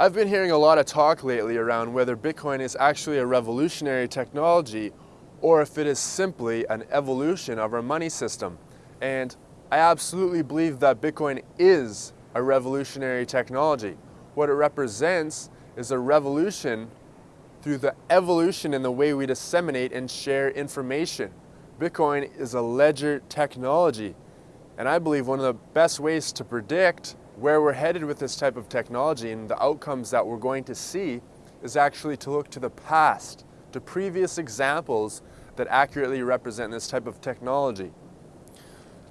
I've been hearing a lot of talk lately around whether Bitcoin is actually a revolutionary technology or if it is simply an evolution of our money system. And I absolutely believe that Bitcoin is a revolutionary technology. What it represents is a revolution through the evolution in the way we disseminate and share information. Bitcoin is a ledger technology. And I believe one of the best ways to predict where we're headed with this type of technology and the outcomes that we're going to see is actually to look to the past, to previous examples that accurately represent this type of technology.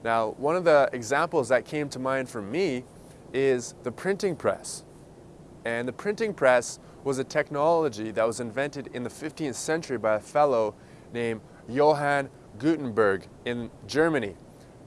Now, one of the examples that came to mind for me is the printing press. And the printing press was a technology that was invented in the 15th century by a fellow named Johann Gutenberg in Germany.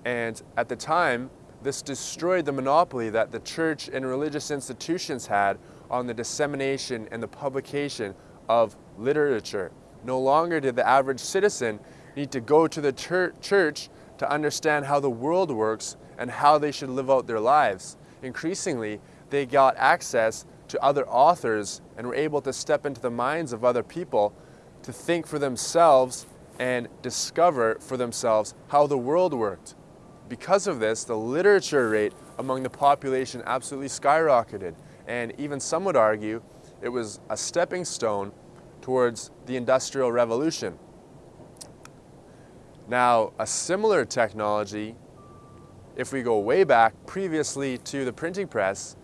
And at the time, this destroyed the monopoly that the church and religious institutions had on the dissemination and the publication of literature. No longer did the average citizen need to go to the church to understand how the world works and how they should live out their lives. Increasingly, they got access to other authors and were able to step into the minds of other people to think for themselves and discover for themselves how the world worked. Because of this, the literature rate among the population absolutely skyrocketed. And even some would argue it was a stepping stone towards the Industrial Revolution. Now, a similar technology, if we go way back previously to the printing press,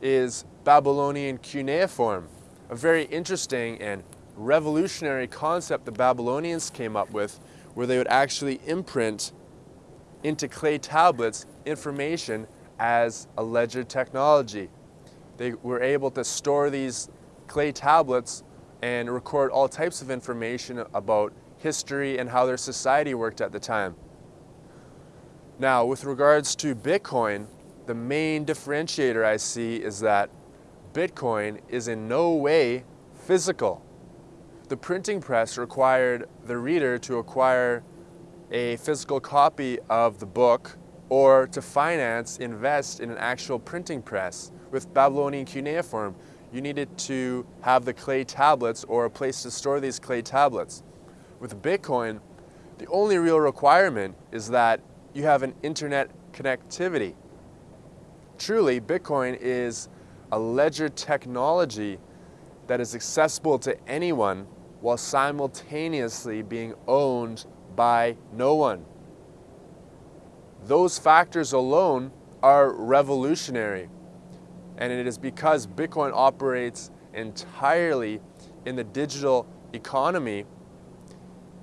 is Babylonian cuneiform, a very interesting and revolutionary concept the Babylonians came up with where they would actually imprint into clay tablets information as a ledger technology. They were able to store these clay tablets and record all types of information about history and how their society worked at the time. Now, with regards to Bitcoin, the main differentiator I see is that Bitcoin is in no way physical. The printing press required the reader to acquire a physical copy of the book or to finance, invest in an actual printing press. With Babylonian cuneiform, you needed to have the clay tablets or a place to store these clay tablets. With Bitcoin, the only real requirement is that you have an internet connectivity. Truly, Bitcoin is a ledger technology that is accessible to anyone while simultaneously being owned by no one. Those factors alone are revolutionary. And it is because Bitcoin operates entirely in the digital economy,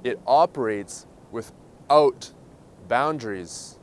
it operates without boundaries.